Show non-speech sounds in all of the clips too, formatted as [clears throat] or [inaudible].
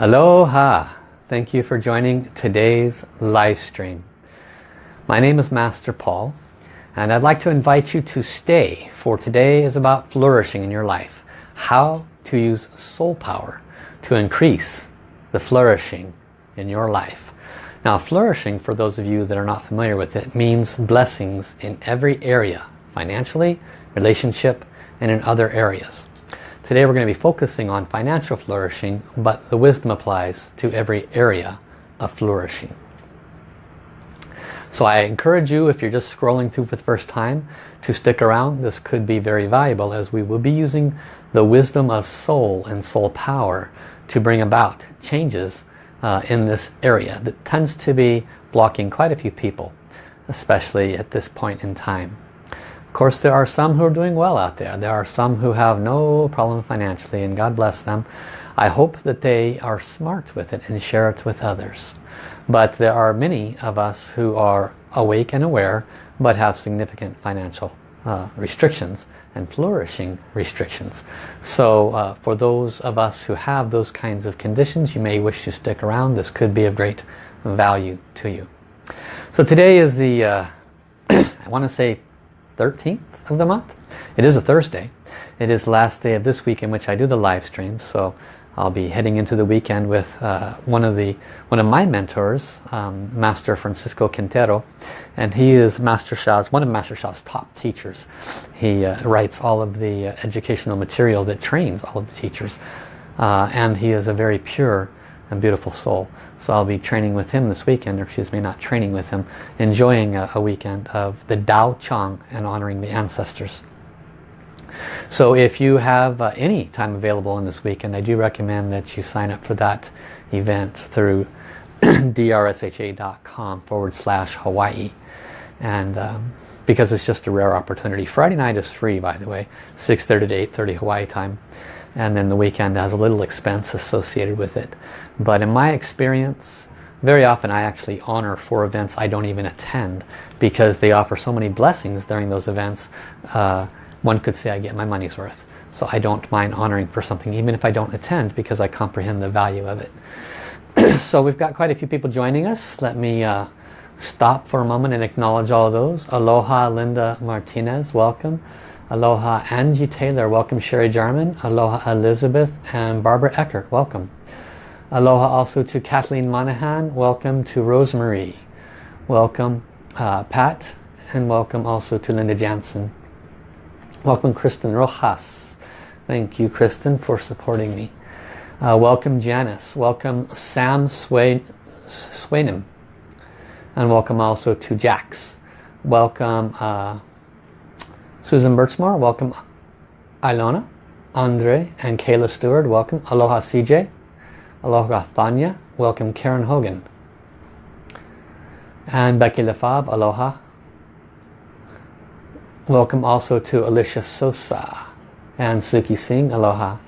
Aloha! Thank you for joining today's live stream. My name is Master Paul and I'd like to invite you to stay for today is about flourishing in your life. How to use soul power to increase the flourishing in your life. Now flourishing, for those of you that are not familiar with it, means blessings in every area. Financially, relationship, and in other areas. Today we're going to be focusing on financial flourishing, but the wisdom applies to every area of flourishing. So I encourage you, if you're just scrolling through for the first time, to stick around. This could be very valuable as we will be using the wisdom of soul and soul power to bring about changes uh, in this area that tends to be blocking quite a few people, especially at this point in time. Of course, there are some who are doing well out there. There are some who have no problem financially, and God bless them. I hope that they are smart with it and share it with others. But there are many of us who are awake and aware, but have significant financial uh, restrictions and flourishing restrictions. So uh, for those of us who have those kinds of conditions, you may wish to stick around. This could be of great value to you. So today is the, uh, [clears throat] I want to say 13th of the month. It is a Thursday. It is last day of this week in which I do the live streams. So I'll be heading into the weekend with uh, one of the one of my mentors, um, Master Francisco Quintero, and he is Master Sha's one of Master Sha's top teachers. He uh, writes all of the uh, educational material that trains all of the teachers, uh, and he is a very pure and beautiful soul. So I'll be training with him this weekend, or excuse me, not training with him, enjoying a, a weekend of the Dao Chang and honoring the ancestors. So if you have uh, any time available in this weekend, I do recommend that you sign up for that event through [clears throat] drsha.com forward slash Hawaii. And um, because it's just a rare opportunity. Friday night is free, by the way, 6.30 to 8.30 Hawaii time. And then the weekend has a little expense associated with it. But in my experience, very often I actually honor for events I don't even attend because they offer so many blessings during those events. Uh, one could say I get my money's worth. So I don't mind honoring for something even if I don't attend because I comprehend the value of it. [clears throat] so we've got quite a few people joining us. Let me uh, stop for a moment and acknowledge all those. Aloha Linda Martinez, welcome. Aloha Angie Taylor, welcome Sherry Jarman. Aloha Elizabeth and Barbara Eckert, welcome. Aloha also to Kathleen Monahan, welcome to Rosemary. Welcome uh, Pat and welcome also to Linda Jansen. Welcome Kristen Rojas. Thank you Kristen for supporting me. Uh, welcome Janice. Welcome Sam Swain Swainham. And welcome also to Jax. Welcome uh, Susan Birchmore. Welcome Ilona, Andre and Kayla Stewart. Welcome. Aloha CJ. Aloha Thanya. Welcome Karen Hogan. And Becky Lefab. Aloha. Welcome also to Alicia Sosa and Suki Singh. Aloha.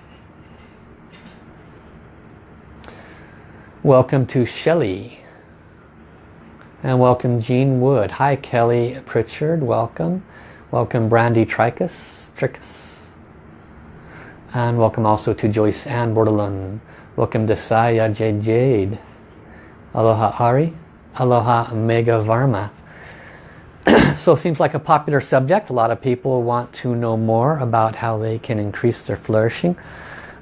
Welcome to Shelley. And welcome Jean Wood. Hi Kelly Pritchard. Welcome. Welcome Brandy Tricus. Tricus. And welcome also to Joyce Ann Bordelon. Welcome to Saya Jade Jade. Aloha Ari. Aloha Mega Varma. [clears throat] so it seems like a popular subject. A lot of people want to know more about how they can increase their flourishing.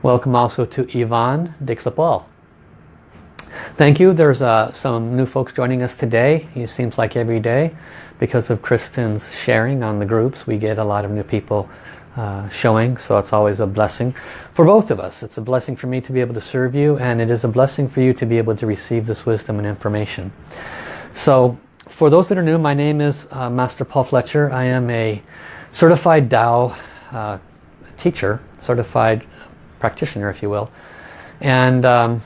Welcome also to Yvonne de Clipol. Thank you. There's uh, some new folks joining us today. It seems like every day because of Kristen's sharing on the groups we get a lot of new people uh, showing so it's always a blessing for both of us. It's a blessing for me to be able to serve you and it is a blessing for you to be able to receive this wisdom and information. So for those that are new, my name is uh, Master Paul Fletcher. I am a certified Tao uh, teacher, certified practitioner, if you will. And um,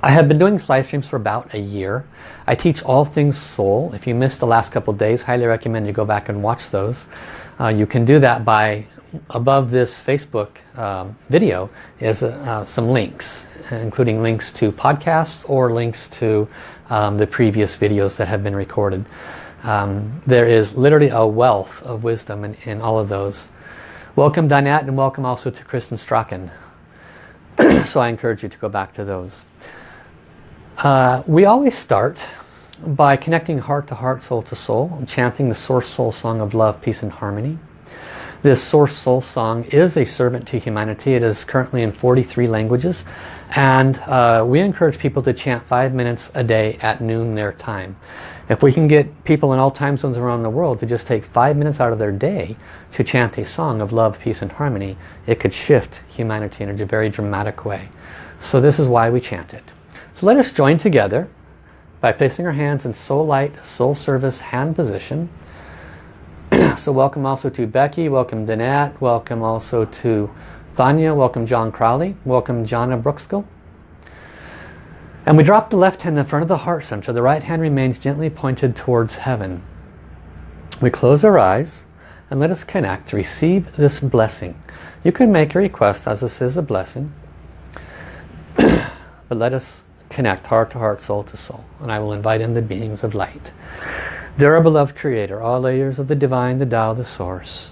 I have been doing live streams for about a year. I teach all things soul. If you missed the last couple days, highly recommend you go back and watch those. Uh, you can do that by above this Facebook um, video is uh, some links, including links to podcasts or links to um, the previous videos that have been recorded. Um, there is literally a wealth of wisdom in, in all of those. Welcome Dinette and welcome also to Kristen Strachan. [clears throat] so I encourage you to go back to those. Uh, we always start by connecting heart to heart, soul to soul, and chanting the Source Soul Song of Love, Peace and Harmony. This Source Soul Song is a servant to humanity. It is currently in 43 languages and uh, we encourage people to chant five minutes a day at noon their time. If we can get people in all time zones around the world to just take five minutes out of their day to chant a song of love, peace and harmony, it could shift humanity in a very dramatic way. So this is why we chant it. So let us join together by placing our hands in soul light, soul service hand position. [clears throat] so welcome also to Becky, welcome Danette, welcome also to Thanya, welcome John Crowley, welcome Jana Brookskill. And we drop the left hand in front of the heart center. The right hand remains gently pointed towards heaven. We close our eyes and let us connect to receive this blessing. You can make a request as this is a blessing. [clears throat] but let us connect heart to heart, soul to soul. And I will invite in the beings of light. Dear beloved Creator, all layers of the Divine, the Tao, the Source,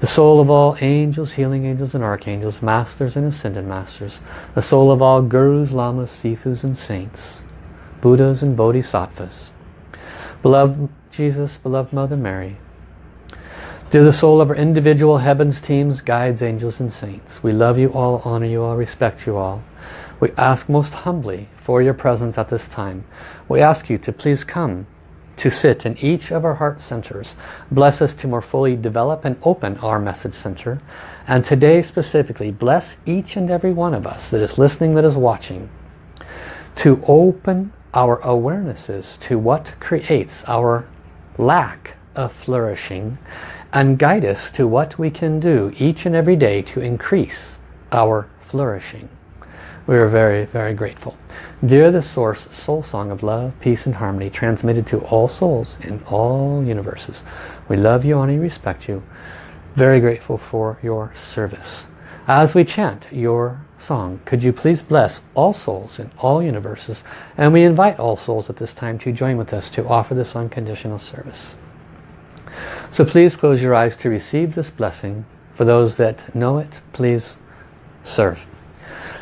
the soul of all angels, healing angels and archangels, masters and ascended masters, the soul of all gurus, lamas, sifus and saints, Buddhas and bodhisattvas, beloved Jesus, beloved Mother Mary, Dear the soul of our individual heavens, teams, guides, angels and saints, we love you all, honor you all, respect you all. We ask most humbly for your presence at this time. We ask you to please come to sit in each of our heart centers. Bless us to more fully develop and open our message center. And today specifically, bless each and every one of us that is listening, that is watching, to open our awarenesses to what creates our lack of flourishing and guide us to what we can do each and every day to increase our flourishing. We are very, very grateful. Dear the Source, Soul Song of Love, Peace and Harmony, transmitted to all souls in all universes. We love you, honor you, respect you. Very grateful for your service. As we chant your song, could you please bless all souls in all universes? And we invite all souls at this time to join with us to offer this unconditional service. So please close your eyes to receive this blessing. For those that know it, please serve.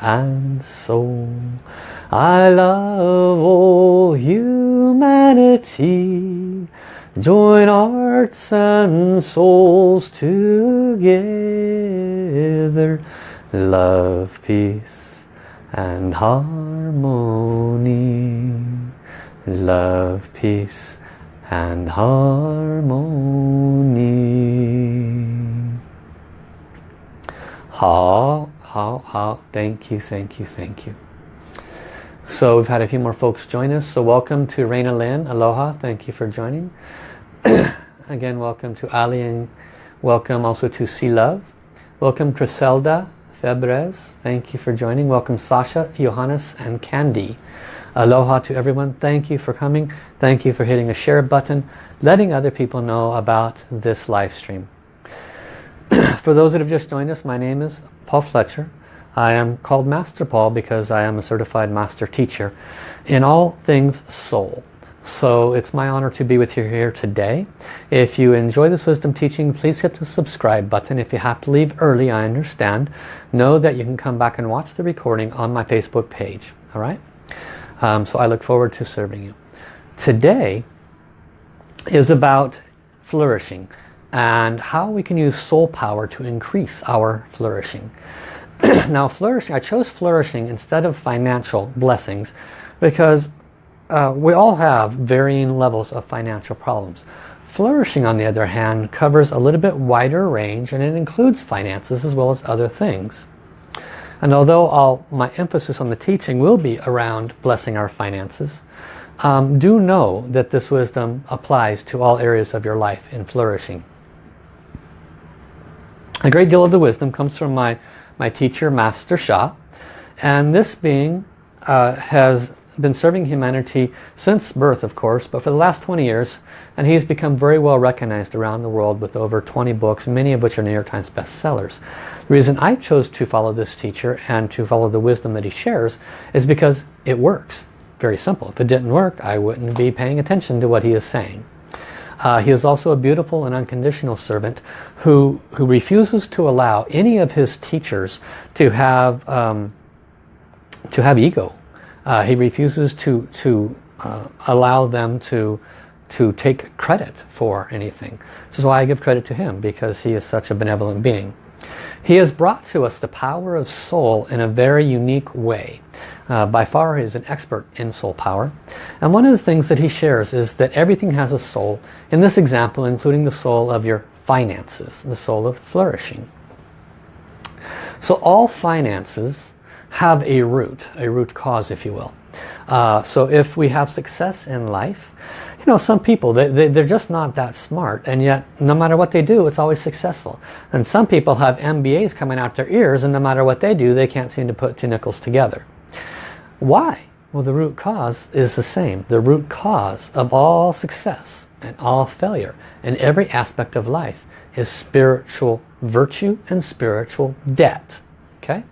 and soul. I love all humanity. Join hearts and souls together. Love, peace and harmony. Love, peace and harmony. 好好好 thank you thank you thank you. So we've had a few more folks join us. So welcome to Raina Lynn. Aloha thank you for joining. [clears throat] Again welcome to Ali and welcome also to Sea Love. Welcome Criselda Febres. Thank you for joining. Welcome Sasha Johannes and Candy. Aloha to everyone. Thank you for coming. Thank you for hitting the share button letting other people know about this live stream For those that have just joined us, my name is Paul Fletcher. I am called Master Paul because I am a certified master teacher in all things soul. So it's my honor to be with you here today. If you enjoy this wisdom teaching, please hit the subscribe button. If you have to leave early, I understand. Know that you can come back and watch the recording on my Facebook page. All right? Um, so I look forward to serving you. Today is about flourishing and how we can use soul power to increase our flourishing. [clears throat] now flourishing, I chose flourishing instead of financial blessings because uh, we all have varying levels of financial problems. Flourishing, on the other hand, covers a little bit wider range and it includes finances as well as other things. And although I'll, my emphasis on the teaching will be around blessing our finances, um, do know that this wisdom applies to all areas of your life in flourishing. A great deal of the wisdom comes from my, my teacher, Master Sha. And this being uh, has been serving humanity since birth, of course, but for the last 20 years. And he's become very well recognized around the world with over 20 books, many of which are New York Times bestsellers. The reason I chose to follow this teacher and to follow the wisdom that he shares is because it works. Very simple. If it didn't work, I wouldn't be paying attention to what he is saying. Uh, he is also a beautiful and unconditional servant who, who refuses to allow any of his teachers to have, um, to have ego uh, he refuses to, to uh, allow them to, to take credit for anything. This is why I give credit to him, because he is such a benevolent being. He has brought to us the power of soul in a very unique way. Uh, by far is an expert in soul power. And one of the things that he shares is that everything has a soul. In this example, including the soul of your finances, the soul of flourishing. So all finances have a root, a root cause if you will. Uh, so if we have success in life, you know, some people, they, they, they're just not that smart and yet no matter what they do, it's always successful. And some people have MBAs coming out their ears and no matter what they do, they can't seem to put two nickels together. Why? Well, the root cause is the same. The root cause of all success and all failure in every aspect of life is spiritual virtue and spiritual debt. Okay?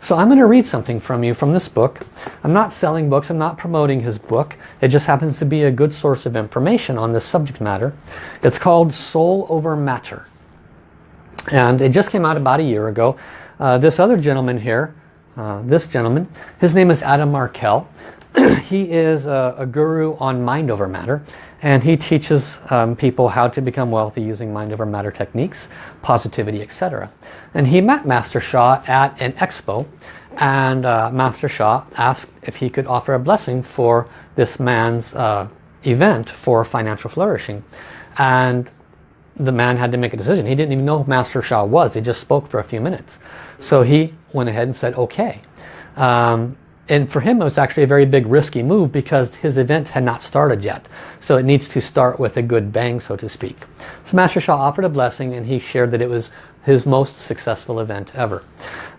So I'm going to read something from you from this book. I'm not selling books, I'm not promoting his book. It just happens to be a good source of information on this subject matter. It's called Soul Over Matter. And it just came out about a year ago. Uh, this other gentleman here, uh, this gentleman, his name is Adam Markel. [clears throat] he is a, a, guru on mind over matter and he teaches um, people how to become wealthy using mind over matter techniques, positivity, etc. And he met Master Sha at an expo and uh, Master Sha asked if he could offer a blessing for this man's uh, event for financial flourishing. And the man had to make a decision. He didn't even know Master Sha was. He just spoke for a few minutes. So he went ahead and said, okay. Um, and for him it was actually a very big risky move because his event had not started yet. So it needs to start with a good bang so to speak. So Master Sha offered a blessing and he shared that it was his most successful event ever.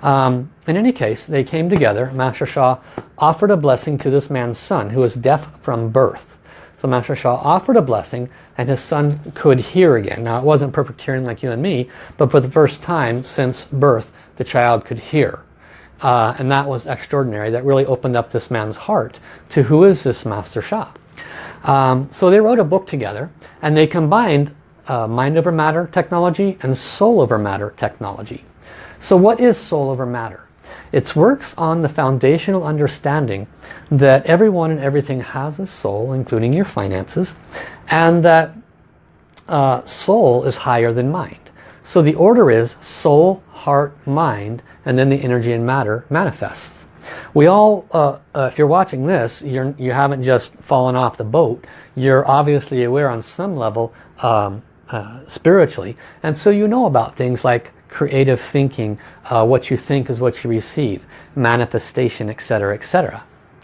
Um, in any case, they came together. Master Sha offered a blessing to this man's son who was deaf from birth. So Master Sha offered a blessing and his son could hear again. Now it wasn't perfect hearing like you and me, but for the first time since birth, the child could hear. Uh, and that was extraordinary. That really opened up this man's heart to who is this Master Sha. Um, so they wrote a book together and they combined uh, mind over matter technology and soul over matter technology. So what is soul over matter? It works on the foundational understanding that everyone and everything has a soul, including your finances, and that uh, soul is higher than mind. So the order is soul, heart, mind, and then the energy and matter manifests. We all, uh, uh, if you're watching this, you're, you haven't just fallen off the boat. You're obviously aware on some level um, uh, spiritually. And so you know about things like creative thinking, uh, what you think is what you receive, manifestation, etc., etc.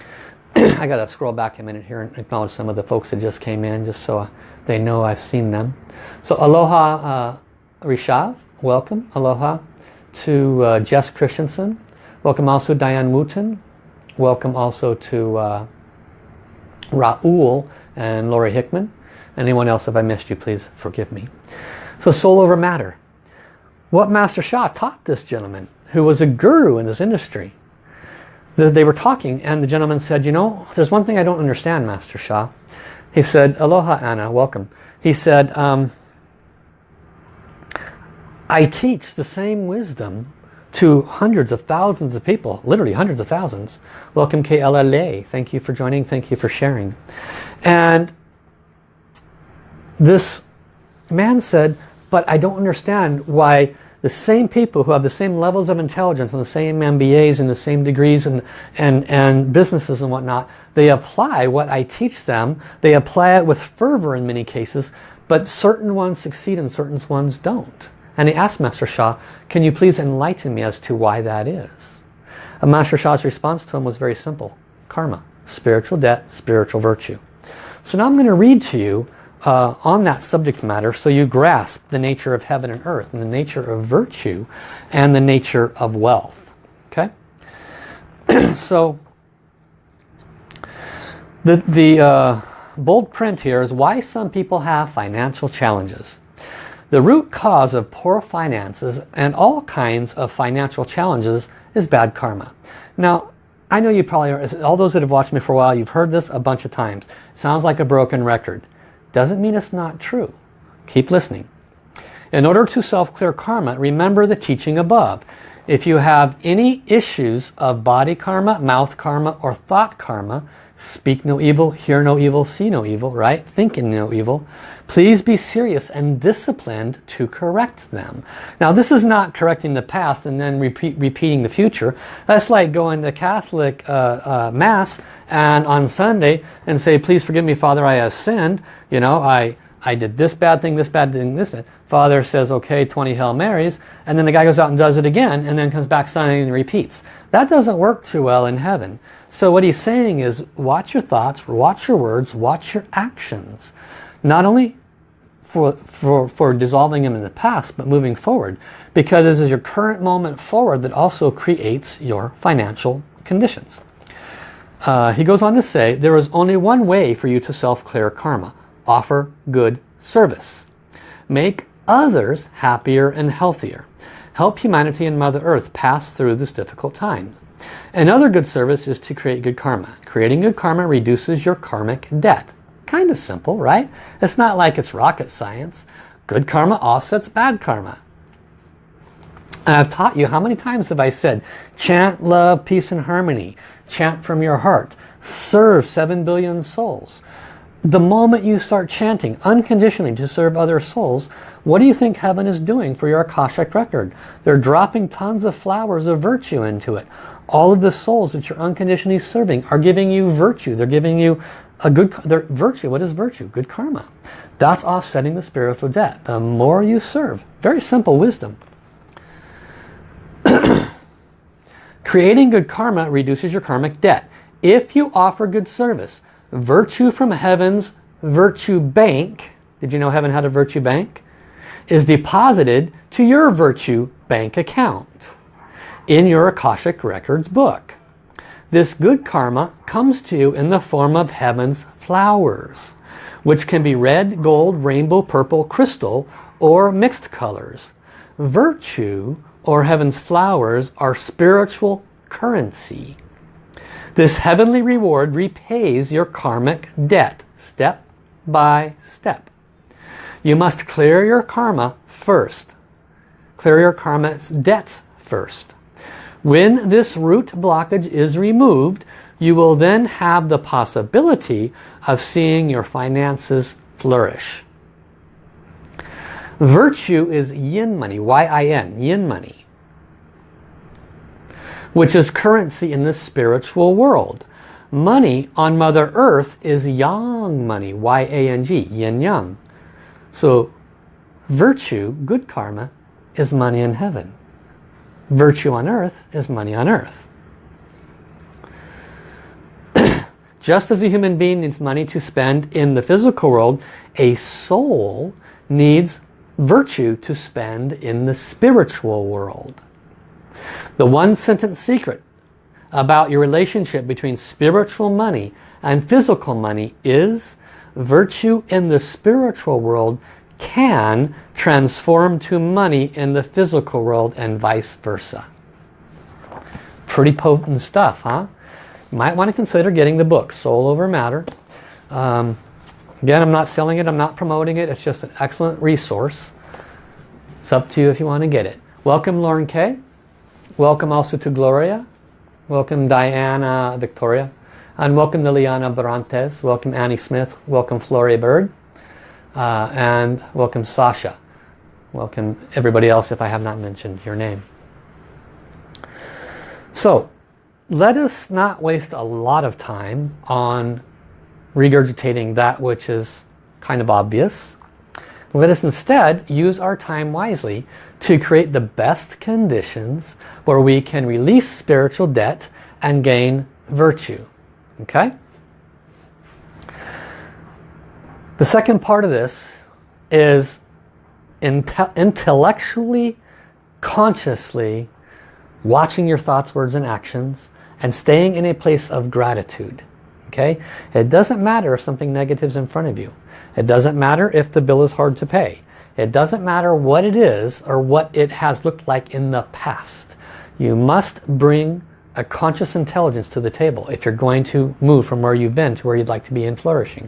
[clears throat] I got to scroll back a minute here and acknowledge some of the folks that just came in just so they know I've seen them. So aloha uh, Rishav, welcome, aloha. To uh, Jess Christensen, welcome also Diane Wooten, welcome also to uh, Raul and Laurie Hickman. Anyone else, if I missed you, please forgive me. So soul over matter. What Master Sha taught this gentleman, who was a guru in this industry, they were talking and the gentleman said, you know, there's one thing I don't understand, Master Sha. He said, aloha Anna, welcome. He said, um, I teach the same wisdom to hundreds of thousands of people, literally hundreds of thousands. Welcome KLLA. Thank you for joining. Thank you for sharing. And this man said, but I don't understand why the same people who have the same levels of intelligence and the same MBAs and the same degrees and, and, and businesses and whatnot, they apply what I teach them. They apply it with fervor in many cases, but certain ones succeed and certain ones don't. And he asked Master Sha, can you please enlighten me as to why that is? And Master Sha's response to him was very simple. Karma, spiritual debt, spiritual virtue. So now I'm going to read to you uh, on that subject matter so you grasp the nature of heaven and earth and the nature of virtue and the nature of wealth. Okay? [clears throat] so the, the uh, bold print here is why some people have financial challenges. The root cause of poor finances and all kinds of financial challenges is bad karma. Now, I know you probably are, all those that have watched me for a while, you've heard this a bunch of times. It sounds like a broken record. Doesn't mean it's not true. Keep listening. In order to self-clear karma, remember the teaching above. If you have any issues of body karma, mouth karma, or thought karma, speak no evil, hear no evil, see no evil, right? Think in no evil. Please be serious and disciplined to correct them. Now this is not correcting the past and then repeat, repeating the future. That's like going to Catholic uh, uh, Mass and on Sunday and say, please forgive me, Father, I have sinned. You know, I, I did this bad thing, this bad thing, this bad. Father says, okay, 20 Hail Marys. And then the guy goes out and does it again and then comes back Sunday and repeats. That doesn't work too well in heaven. So what he's saying is watch your thoughts, watch your words, watch your actions. Not only for, for, for dissolving them in the past, but moving forward. Because this is your current moment forward that also creates your financial conditions. Uh, he goes on to say, there is only one way for you to self-clear karma. Offer good service. Make others happier and healthier. Help humanity and Mother Earth pass through this difficult time. Another good service is to create good karma. Creating good karma reduces your karmic debt. Kind of simple, right? It's not like it's rocket science. Good karma offsets bad karma. And I've taught you, how many times have I said, chant love, peace and harmony. Chant from your heart. Serve 7 billion souls. The moment you start chanting unconditionally to serve other souls, what do you think heaven is doing for your Akashic record? They're dropping tons of flowers of virtue into it. All of the souls that you're unconditionally serving are giving you virtue. They're giving you a good virtue. What is virtue? Good karma. That's offsetting the spiritual debt. The more you serve. Very simple wisdom. [clears throat] Creating good karma reduces your karmic debt. If you offer good service, virtue from heaven's virtue bank, did you know heaven had a virtue bank? Is deposited to your virtue bank account in your Akashic Records book. This good karma comes to you in the form of heaven's flowers, which can be red, gold, rainbow, purple, crystal, or mixed colors. Virtue, or heaven's flowers, are spiritual currency. This heavenly reward repays your karmic debt, step by step. You must clear your karma first. Clear your karma's debts first. When this root blockage is removed, you will then have the possibility of seeing your finances flourish. Virtue is yin money, Y-I-N, yin money, which is currency in the spiritual world. Money on Mother Earth is yang money, Y-A-N-G, yin yang. So virtue, good karma, is money in heaven. Virtue on earth is money on earth. [clears throat] Just as a human being needs money to spend in the physical world, a soul needs virtue to spend in the spiritual world. The one sentence secret about your relationship between spiritual money and physical money is virtue in the spiritual world can transform to money in the physical world and vice versa. Pretty potent stuff, huh? You might want to consider getting the book, Soul Over Matter. Um, again, I'm not selling it, I'm not promoting it, it's just an excellent resource. It's up to you if you want to get it. Welcome Lauren Kay. Welcome also to Gloria. Welcome Diana Victoria. And welcome Liliana Barantes. Welcome Annie Smith. Welcome Floria Bird uh, and welcome Sasha. Welcome everybody else if I have not mentioned your name. So let us not waste a lot of time on regurgitating that which is kind of obvious. Let us instead use our time wisely to create the best conditions where we can release spiritual debt and gain virtue. Okay? The second part of this is inte intellectually, consciously watching your thoughts, words, and actions and staying in a place of gratitude. Okay? It doesn't matter if something negative is in front of you. It doesn't matter if the bill is hard to pay. It doesn't matter what it is or what it has looked like in the past. You must bring a conscious intelligence to the table if you're going to move from where you've been to where you'd like to be in flourishing.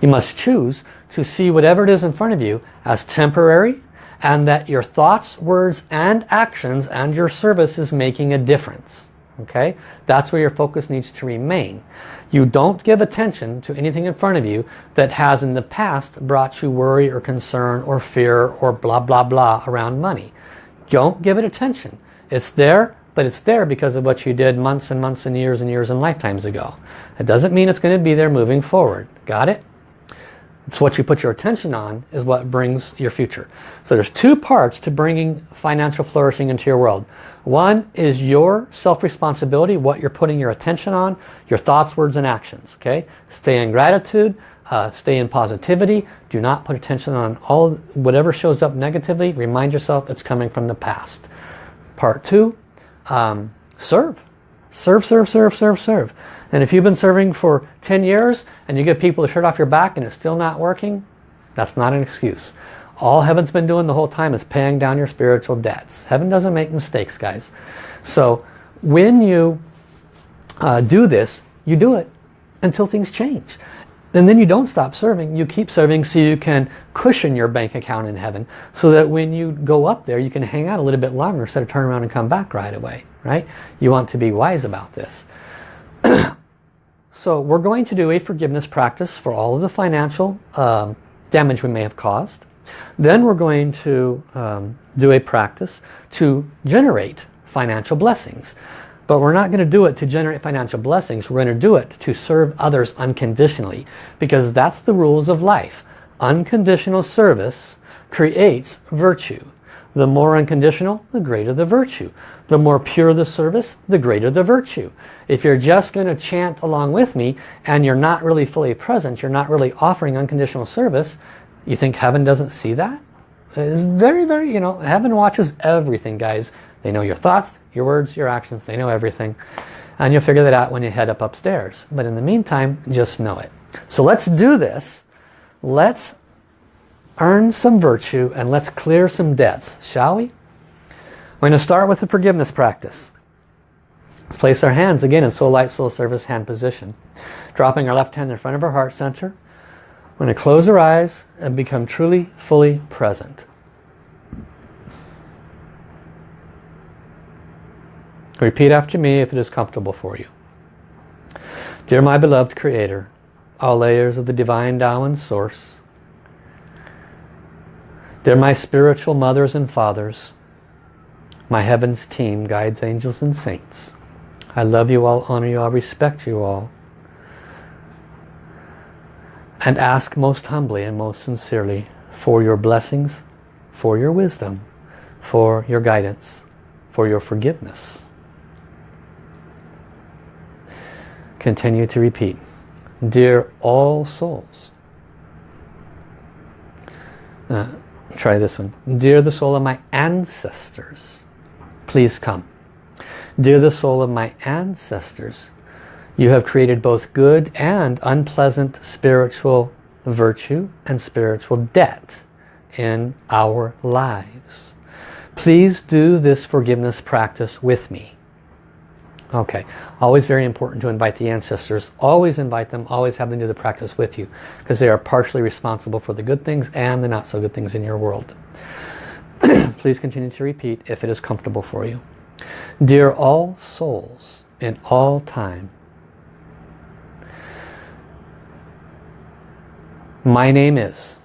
You must choose to see whatever it is in front of you as temporary and that your thoughts, words, and actions and your service is making a difference. Okay, That's where your focus needs to remain. You don't give attention to anything in front of you that has in the past brought you worry or concern or fear or blah blah blah around money. Don't give it attention. It's there, but it's there because of what you did months and months and years and years and lifetimes ago. It doesn't mean it's going to be there moving forward. Got it? It's what you put your attention on is what brings your future. So there's two parts to bringing financial flourishing into your world. One is your self-responsibility, what you're putting your attention on, your thoughts, words, and actions. Okay, Stay in gratitude, uh, stay in positivity. Do not put attention on all whatever shows up negatively. Remind yourself it's coming from the past. Part two, um, serve. Serve, serve, serve, serve, serve. And if you've been serving for 10 years and you get people to shirt off your back and it's still not working, that's not an excuse. All heaven's been doing the whole time is paying down your spiritual debts. Heaven doesn't make mistakes, guys. So when you uh, do this, you do it until things change. And then you don't stop serving. You keep serving so you can cushion your bank account in heaven so that when you go up there, you can hang out a little bit longer instead of turn around and come back right away. Right? You want to be wise about this. [clears throat] so we're going to do a forgiveness practice for all of the financial um, damage we may have caused. Then we're going to um, do a practice to generate financial blessings. But we're not going to do it to generate financial blessings. We're going to do it to serve others unconditionally. Because that's the rules of life. Unconditional service creates virtue. The more unconditional, the greater the virtue. The more pure the service, the greater the virtue. If you're just going to chant along with me and you're not really fully present, you're not really offering unconditional service, you think heaven doesn't see that? It's very, very, you know, heaven watches everything, guys. They know your thoughts, your words, your actions. They know everything. And you'll figure that out when you head up upstairs. But in the meantime, just know it. So let's do this. Let's earn some virtue and let's clear some debts, shall we? We're going to start with the forgiveness practice. Let's place our hands again in Soul Light Soul Service hand position. Dropping our left hand in front of our heart center. We're going to close our eyes and become truly, fully present. Repeat after me if it is comfortable for you. Dear my beloved Creator, all layers of the Divine Tao and Source, Dear my spiritual mothers and fathers, my heavens team, guides, angels and saints, I love you all, honor you all, respect you all, and ask most humbly and most sincerely for your blessings, for your wisdom, for your guidance, for your forgiveness. Continue to repeat. Dear all souls. Uh, try this one. Dear the soul of my ancestors, please come. Dear the soul of my ancestors, you have created both good and unpleasant spiritual virtue and spiritual debt in our lives. Please do this forgiveness practice with me. Okay, always very important to invite the ancestors. Always invite them, always have them do the practice with you because they are partially responsible for the good things and the not so good things in your world. [clears throat] Please continue to repeat if it is comfortable for you. Dear all souls in all time, my name is,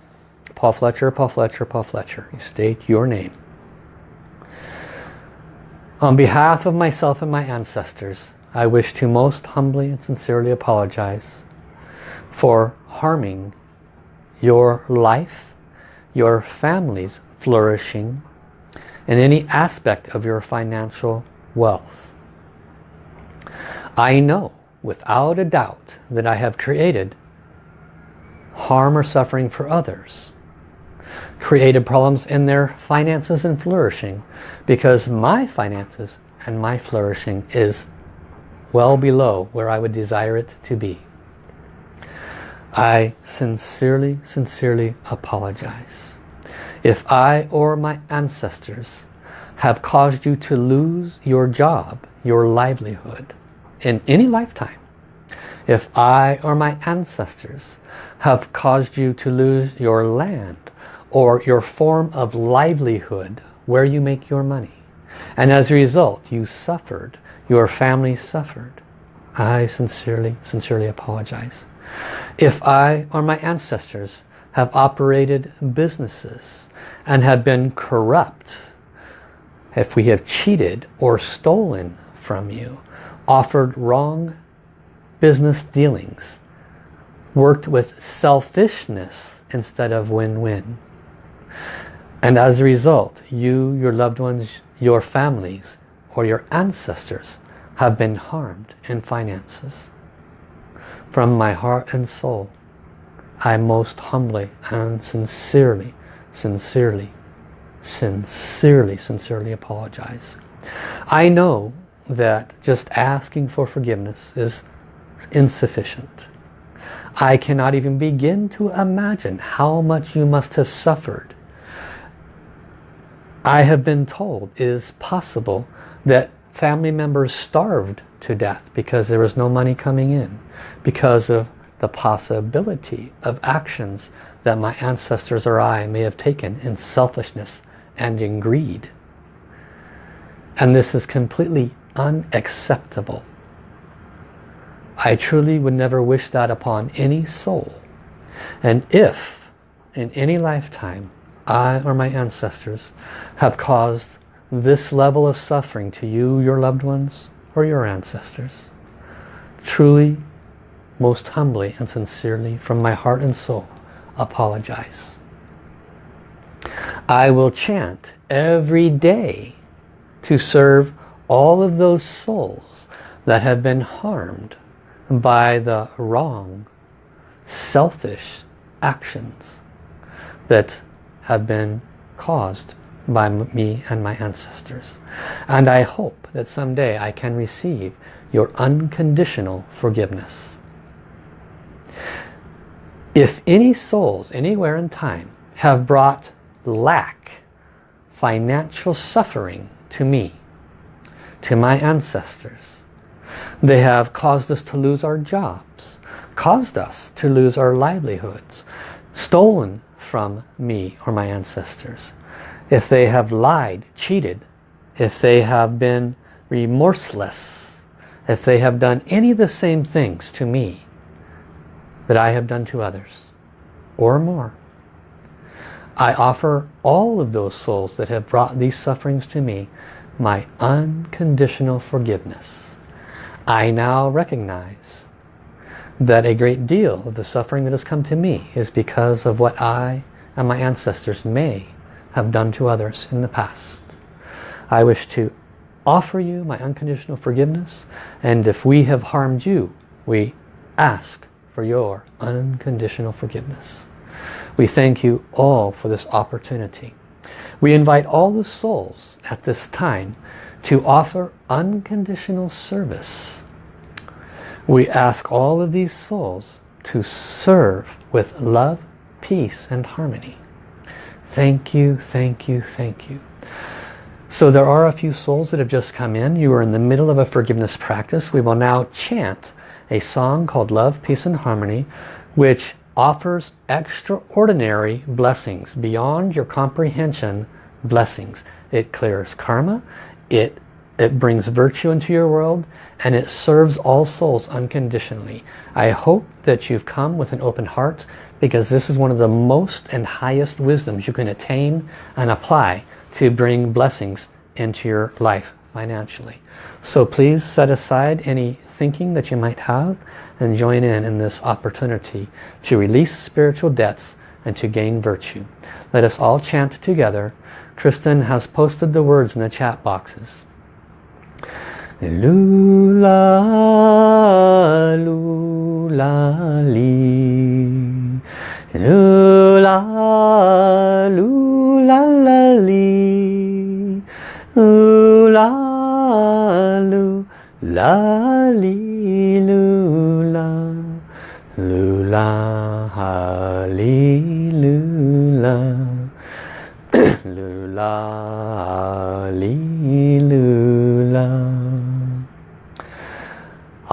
Paul Fletcher, Paul Fletcher, Paul Fletcher. You state your name. On behalf of myself and my ancestors, I wish to most humbly and sincerely apologize for harming your life, your family's flourishing, and any aspect of your financial wealth. I know without a doubt that I have created harm or suffering for others created problems in their finances and flourishing because my finances and my flourishing is well below where I would desire it to be. I sincerely, sincerely apologize. If I or my ancestors have caused you to lose your job, your livelihood, in any lifetime, if I or my ancestors have caused you to lose your land or your form of livelihood where you make your money. And as a result you suffered your family suffered. I sincerely sincerely apologize. If I or my ancestors have operated businesses and have been corrupt if we have cheated or stolen from you offered wrong business dealings worked with selfishness instead of win-win and as a result you your loved ones your families or your ancestors have been harmed in finances from my heart and soul I most humbly and sincerely sincerely sincerely sincerely apologize I know that just asking for forgiveness is insufficient. I cannot even begin to imagine how much you must have suffered. I have been told is possible that family members starved to death because there was no money coming in because of the possibility of actions that my ancestors or I may have taken in selfishness and in greed. And this is completely unacceptable. I truly would never wish that upon any soul. And if in any lifetime I or my ancestors have caused this level of suffering to you, your loved ones, or your ancestors, truly, most humbly and sincerely from my heart and soul, apologize. I will chant every day to serve all of those souls that have been harmed by the wrong, selfish actions that have been caused by me and my ancestors. And I hope that someday I can receive your unconditional forgiveness. If any souls anywhere in time have brought lack, financial suffering to me, to my ancestors. They have caused us to lose our jobs, caused us to lose our livelihoods, stolen from me or my ancestors. If they have lied, cheated, if they have been remorseless, if they have done any of the same things to me that I have done to others, or more, I offer all of those souls that have brought these sufferings to me my unconditional forgiveness. I now recognize that a great deal of the suffering that has come to me is because of what I and my ancestors may have done to others in the past. I wish to offer you my unconditional forgiveness and if we have harmed you, we ask for your unconditional forgiveness. We thank you all for this opportunity. We invite all the souls at this time to offer unconditional service. We ask all of these souls to serve with love, peace and harmony. Thank you, thank you, thank you. So there are a few souls that have just come in. You are in the middle of a forgiveness practice. We will now chant a song called Love, Peace and Harmony, which offers extraordinary blessings beyond your comprehension blessings. It clears karma, it it brings virtue into your world and it serves all souls unconditionally. I hope that you've come with an open heart because this is one of the most and highest wisdoms you can attain and apply to bring blessings into your life financially. So please set aside any thinking that you might have and join in in this opportunity to release spiritual debts and to gain virtue. Let us all chant together. Kristen has posted the words in the chat boxes. Lula, lula, li. Lula, lula, la, li. Lula, lula, li, lula. Lula, li, lula. [coughs] lula,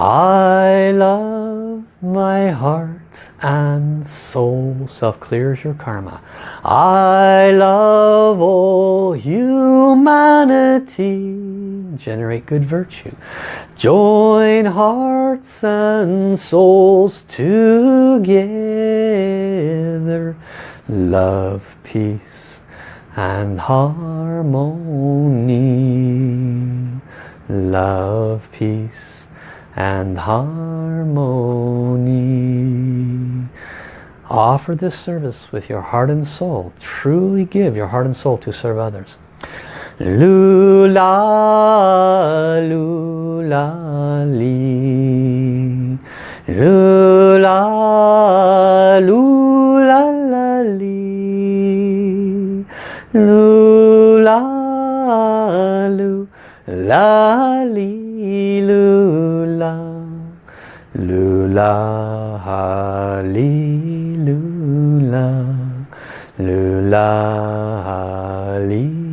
I love my heart and soul. Self clears your karma. I love all humanity. Generate good virtue. Join hearts and souls together. Love, peace and harmony. Love, peace and harmony. Offer this service with your heart and soul. Truly give your heart and soul to serve others. Lula, lula, li. Lula, lula, la, li. Lula, lula, li. Lula, ha, lula. Lula, ha, lula.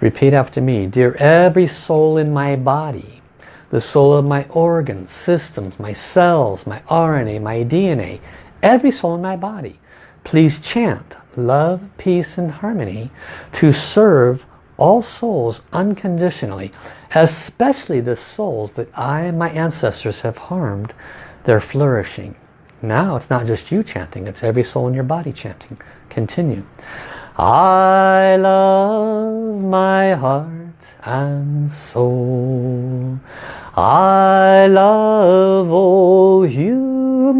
Repeat after me. Dear every soul in my body, the soul of my organs, systems, my cells, my RNA, my DNA, every soul in my body, please chant love, peace and harmony to serve all souls unconditionally, especially the souls that I and my ancestors have harmed, they're flourishing. Now it's not just you chanting, it's every soul in your body chanting. Continue. I love my heart and soul. I love all humanity.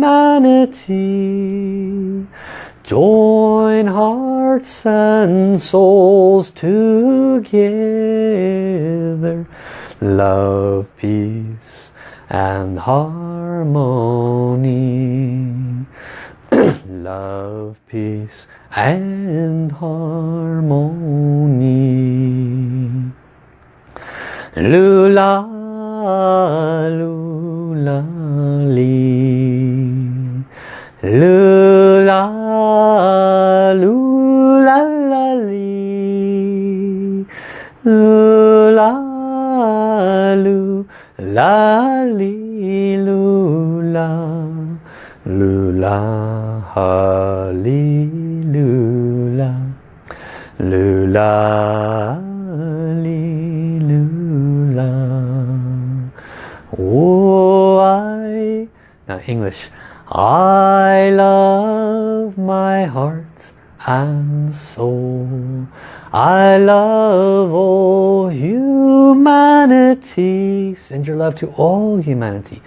Join hearts and souls together. Love, peace and harmony. [clears throat] Love, peace and harmony. Lula, lula, li. Lula, Lula, ha, li, lula. Lula. Oh, I... Now English. I love my heart and soul. I love all humanity. Send your love to all humanity.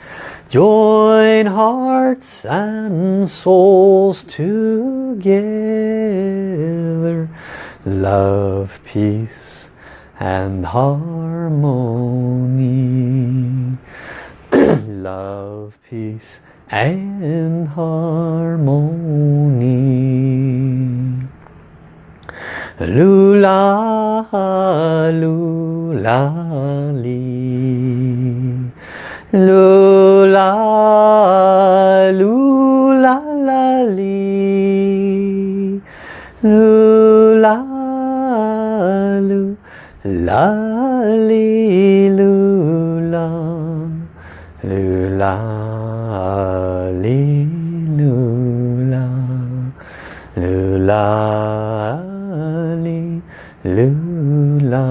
Join hearts and souls together. Love, peace and harmony. [clears throat] Love, peace and harmony. Lula, lula, li. Lula, lula, la, li. Lula, lula, li, Lula.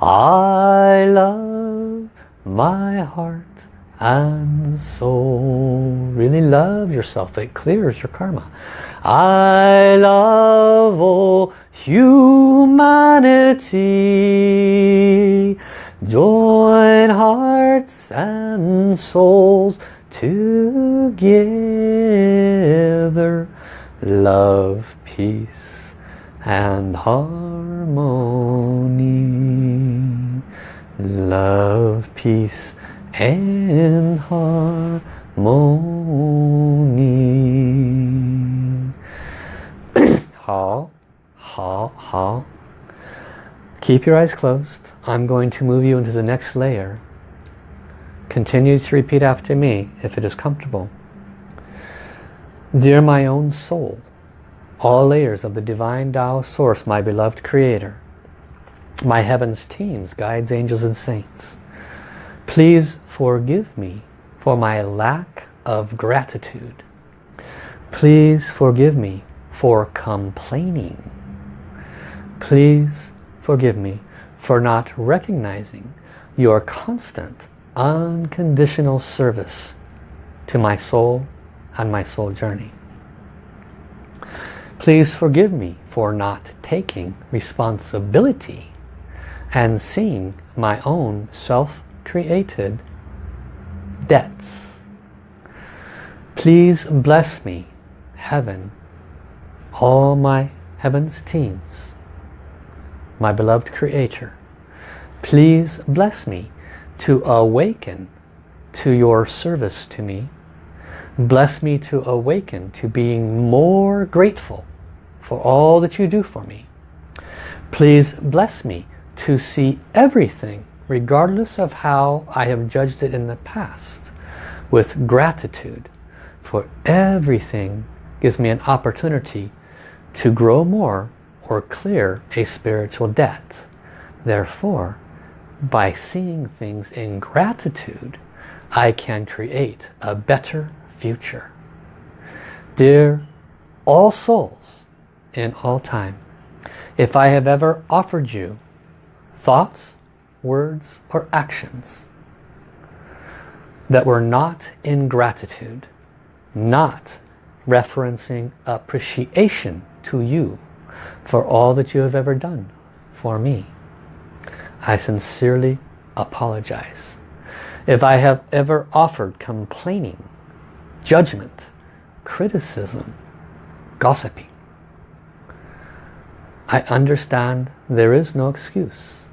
I love my heart and soul. Really love yourself. It clears your karma. I love all humanity. Join hearts and souls together. Love, peace and harmony. Love, peace and harmony. How, how, how. Keep your eyes closed. I'm going to move you into the next layer. Continue to repeat after me if it is comfortable. Dear my own soul, all layers of the divine Tao source, my beloved creator, my heavens teams, guides, angels and saints, Please forgive me for my lack of gratitude. Please forgive me for complaining. Please forgive me for not recognizing your constant, unconditional service to my soul and my soul journey. Please forgive me for not taking responsibility and seeing my own self created debts. Please bless me, heaven, all my heaven's teams, my beloved creator. Please bless me to awaken to your service to me. Bless me to awaken to being more grateful for all that you do for me. Please bless me to see everything regardless of how I have judged it in the past, with gratitude for everything gives me an opportunity to grow more or clear a spiritual debt. Therefore, by seeing things in gratitude, I can create a better future. Dear all souls in all time, if I have ever offered you thoughts, words or actions that were not in gratitude, not referencing appreciation to you for all that you have ever done for me. I sincerely apologize. If I have ever offered complaining, judgment, criticism, gossiping, I understand there is no excuse.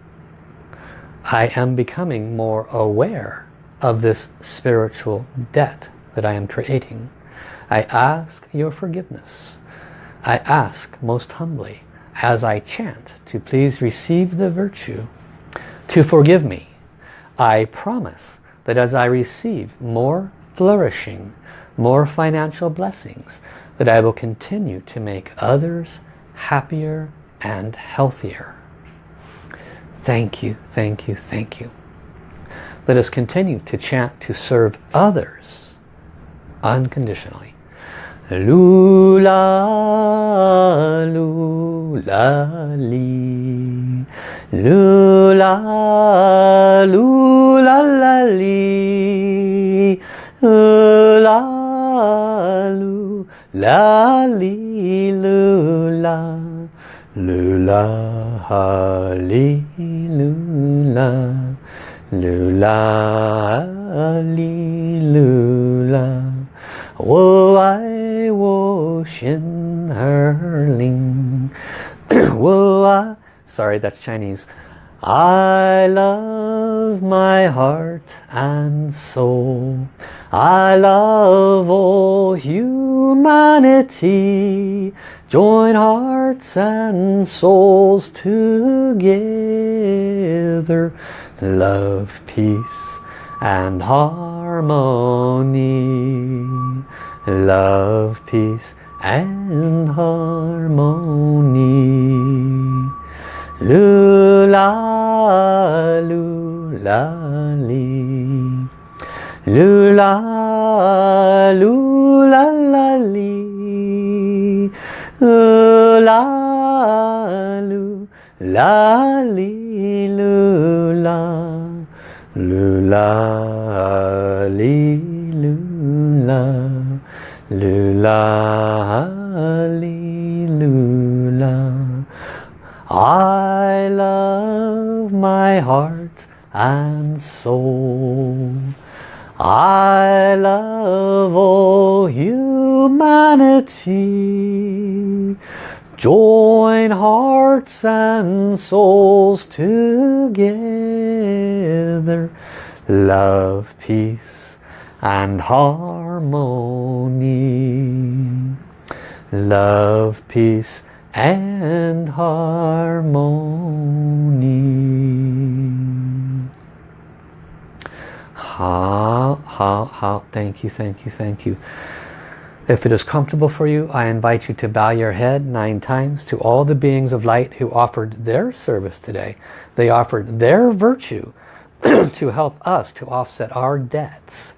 I am becoming more aware of this spiritual debt that I am creating. I ask your forgiveness. I ask most humbly as I chant to please receive the virtue to forgive me. I promise that as I receive more flourishing, more financial blessings, that I will continue to make others happier and healthier. Thank you, thank you, thank you. Let us continue to chant to serve others unconditionally. Lula, lula, li. Lula, lula, la, li. Lula, lula, li, lula. Lula Hali Lula. Lula Hali Lula. Wo I wo Shin Herling. [coughs] Wo I Sorry, that's Chinese. I love my heart and soul. I love all humanity. Join hearts and souls together. Love, peace and harmony. Love, peace and harmony. Li. Lula, lula, la, li. La, la, li, lula, lula, li, lula, lula, li, lula. I love my heart and soul. I love all humanity. Join hearts and souls together. Love, peace and harmony. Love, peace and harmony. Ha, ha, ha. Thank you, thank you, thank you. If it is comfortable for you, I invite you to bow your head nine times to all the beings of light who offered their service today. They offered their virtue [clears throat] to help us to offset our debts.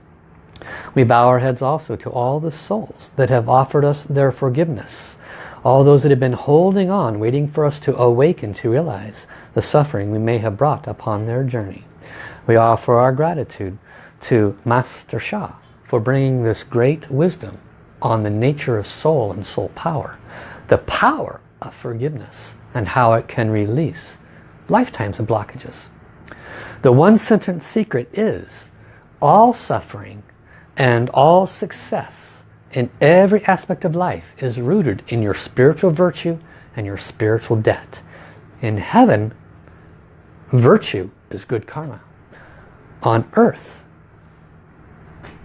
We bow our heads also to all the souls that have offered us their forgiveness. All those that have been holding on, waiting for us to awaken to realize the suffering we may have brought upon their journey. We offer our gratitude to Master Sha for bringing this great wisdom on the nature of soul and soul power, the power of forgiveness and how it can release lifetimes of blockages. The one sentence secret is all suffering and all success in every aspect of life is rooted in your spiritual virtue and your spiritual debt. In heaven, virtue is good karma. On earth,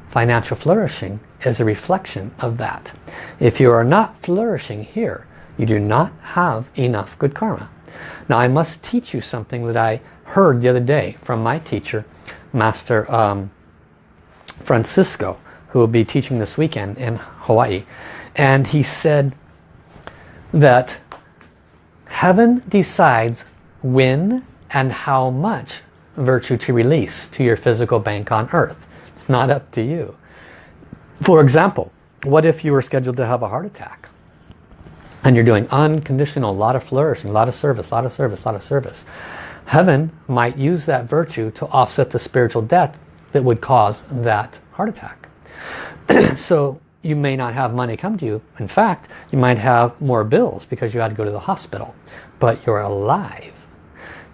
financial flourishing is a reflection of that. If you are not flourishing here, you do not have enough good karma. Now I must teach you something that I heard the other day from my teacher, Master um, Francisco, who will be teaching this weekend in Hawaii. And he said that heaven decides when and how much virtue to release to your physical bank on earth. It's not up to you. For example, what if you were scheduled to have a heart attack? And you're doing unconditional, a lot of flourishing, a lot of service, a lot of service, a lot of service. Heaven might use that virtue to offset the spiritual debt that would cause that heart attack. [clears throat] so you may not have money come to you. In fact, you might have more bills because you had to go to the hospital. But you're alive.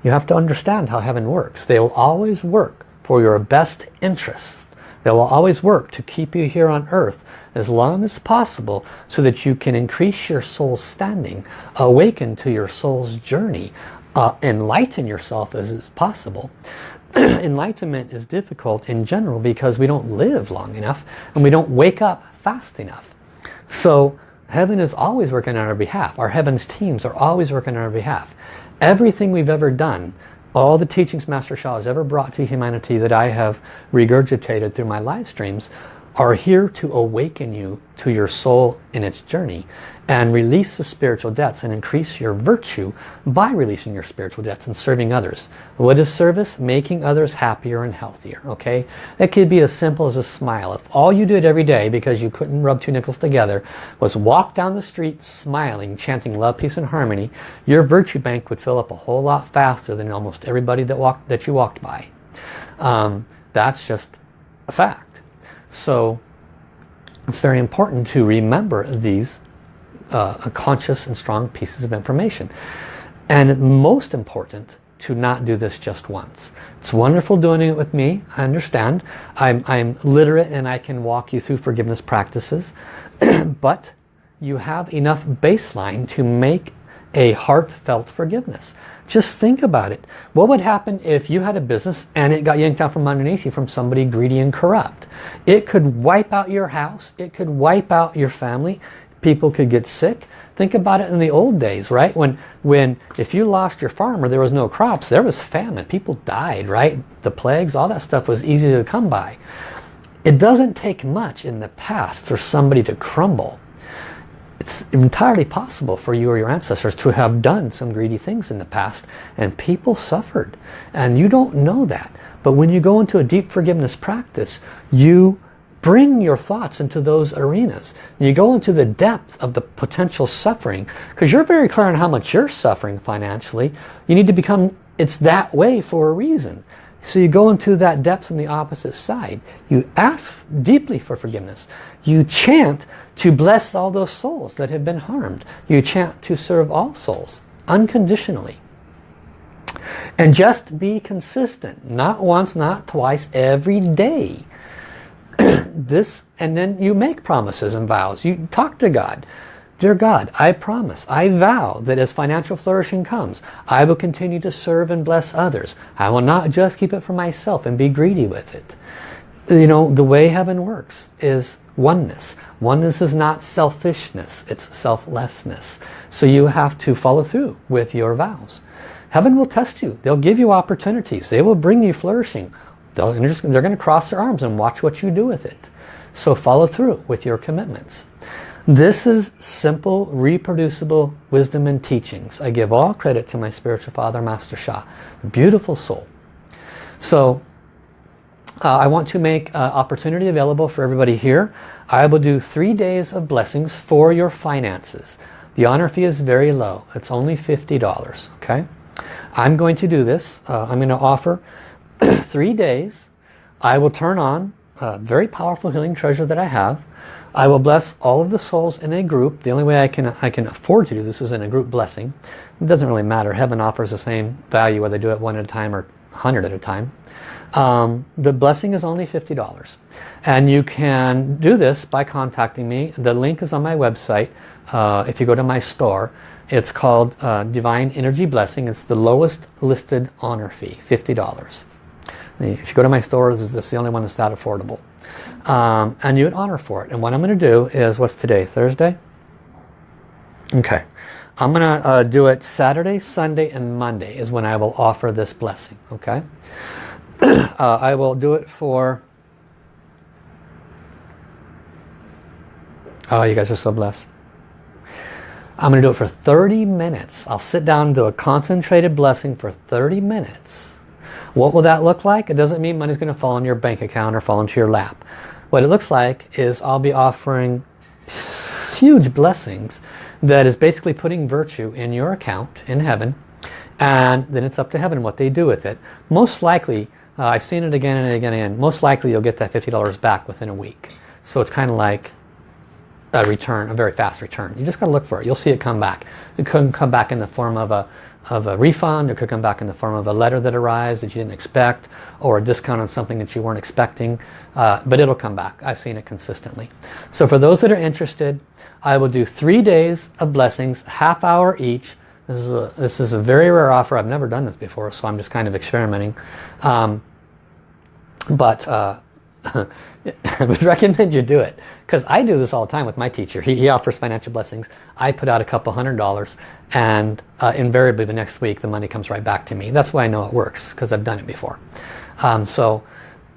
You have to understand how heaven works. They will always work for your best interests. They will always work to keep you here on earth as long as possible so that you can increase your soul's standing, awaken to your soul's journey, uh, enlighten yourself as is possible. [clears throat] Enlightenment is difficult in general because we don't live long enough and we don't wake up fast enough. So heaven is always working on our behalf. Our heaven's teams are always working on our behalf. Everything we've ever done, all the teachings Master Sha has ever brought to humanity that I have regurgitated through my live streams are here to awaken you to your soul in its journey and release the spiritual debts and increase your virtue by releasing your spiritual debts and serving others. What is service? Making others happier and healthier. Okay, It could be as simple as a smile. If all you did every day because you couldn't rub two nickels together was walk down the street smiling, chanting love, peace and harmony, your virtue bank would fill up a whole lot faster than almost everybody that walked that you walked by. Um, that's just a fact. So it's very important to remember these uh, conscious and strong pieces of information. And most important to not do this just once. It's wonderful doing it with me. I understand. I'm, I'm literate and I can walk you through forgiveness practices. [clears throat] but you have enough baseline to make a heartfelt forgiveness. Just think about it. What would happen if you had a business and it got yanked out from underneath you from somebody greedy and corrupt? It could wipe out your house. It could wipe out your family. People could get sick. Think about it in the old days, right? When, when if you lost your farm or there was no crops, there was famine. People died, right? The plagues, all that stuff was easy to come by. It doesn't take much in the past for somebody to crumble it's entirely possible for you or your ancestors to have done some greedy things in the past and people suffered. And you don't know that. But when you go into a deep forgiveness practice you bring your thoughts into those arenas. You go into the depth of the potential suffering because you're very clear on how much you're suffering financially. You need to become it's that way for a reason. So you go into that depth on the opposite side. You ask deeply for forgiveness. You chant to bless all those souls that have been harmed. You chant to serve all souls unconditionally. And just be consistent. Not once, not twice, every day. [clears throat] this, and then you make promises and vows. You talk to God. Dear God, I promise, I vow that as financial flourishing comes, I will continue to serve and bless others. I will not just keep it for myself and be greedy with it. You know, the way heaven works is oneness. Oneness is not selfishness, it's selflessness. So you have to follow through with your vows. Heaven will test you. They'll give you opportunities. They will bring you flourishing. They'll, they're going to cross their arms and watch what you do with it. So follow through with your commitments. This is simple, reproducible wisdom and teachings. I give all credit to my spiritual father, Master Sha. Beautiful soul. So uh, I want to make uh, opportunity available for everybody here. I will do three days of blessings for your finances. The honor fee is very low. It's only $50. Okay. I'm going to do this. Uh, I'm going to offer [clears throat] three days. I will turn on a very powerful healing treasure that I have. I will bless all of the souls in a group. The only way I can I can afford to do this is in a group blessing. It doesn't really matter. Heaven offers the same value whether I do it one at a time or 100 at a time. Um, the blessing is only $50 and you can do this by contacting me. The link is on my website. Uh, if you go to my store, it's called uh, Divine Energy Blessing. It's the lowest listed honor fee, $50. If you go to my store, this is the only one that's that affordable. Um, and you would honor for it. And what I'm going to do is, what's today? Thursday? Okay. I'm going to uh, do it Saturday, Sunday, and Monday is when I will offer this blessing. Okay. [clears throat] uh, I will do it for... Oh, you guys are so blessed. I'm going to do it for 30 minutes. I'll sit down and do a concentrated blessing for 30 minutes. What will that look like? It doesn't mean money's going to fall in your bank account or fall into your lap. What it looks like is I'll be offering huge blessings that is basically putting virtue in your account in heaven and then it's up to heaven what they do with it. Most likely, uh, I've seen it again and again and again, most likely you'll get that $50 back within a week. So it's kind of like a return, a very fast return. You just got to look for it. You'll see it come back. It could come back in the form of a, of a refund. It could come back in the form of a letter that arrives that you didn't expect or a discount on something that you weren't expecting. Uh, but it'll come back. I've seen it consistently. So for those that are interested, I will do three days of blessings, half hour each. This is a, this is a very rare offer. I've never done this before, so I'm just kind of experimenting. Um, but uh, [laughs] would recommend you do it because I do this all the time with my teacher. He, he, offers financial blessings. I put out a couple hundred dollars and uh, invariably the next week the money comes right back to me. That's why I know it works because I've done it before. Um, so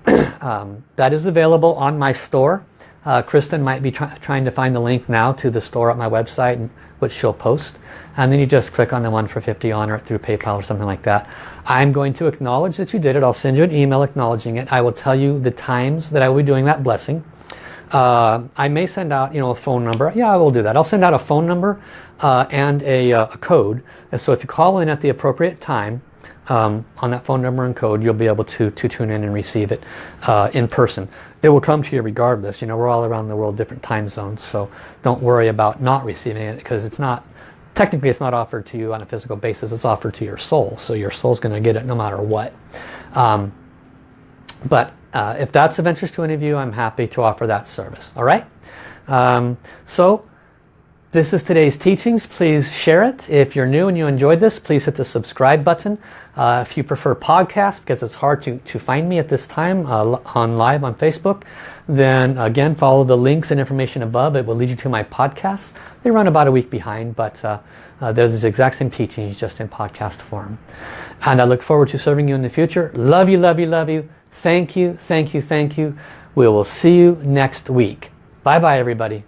[clears throat] um, that is available on my store. Uh, Kristen might be try trying to find the link now to the store at my website, which she'll post. And then you just click on the one for 50 on or through PayPal or something like that. I'm going to acknowledge that you did it. I'll send you an email acknowledging it. I will tell you the times that I will be doing that blessing. Uh, I may send out, you know, a phone number. Yeah, I will do that. I'll send out a phone number uh, and a, uh, a, code. And so if you call in at the appropriate time, um, on that phone number and code, you'll be able to, to tune in and receive it uh, in person. It will come to you regardless. You know, we're all around the world, different time zones, so don't worry about not receiving it because it's not, technically it's not offered to you on a physical basis, it's offered to your soul. So your soul's going to get it no matter what. Um, but uh, if that's of interest to any of you, I'm happy to offer that service. All right? Um, so this is today's teachings. Please share it. If you're new and you enjoyed this, please hit the subscribe button. Uh, if you prefer podcast, because it's hard to, to find me at this time uh, on live on Facebook, then again, follow the links and information above. It will lead you to my podcast. They run about a week behind, but uh, uh there's the exact same teachings just in podcast form. And I look forward to serving you in the future. Love you, love you, love you. Thank you, thank you, thank you. We will see you next week. Bye-bye, everybody.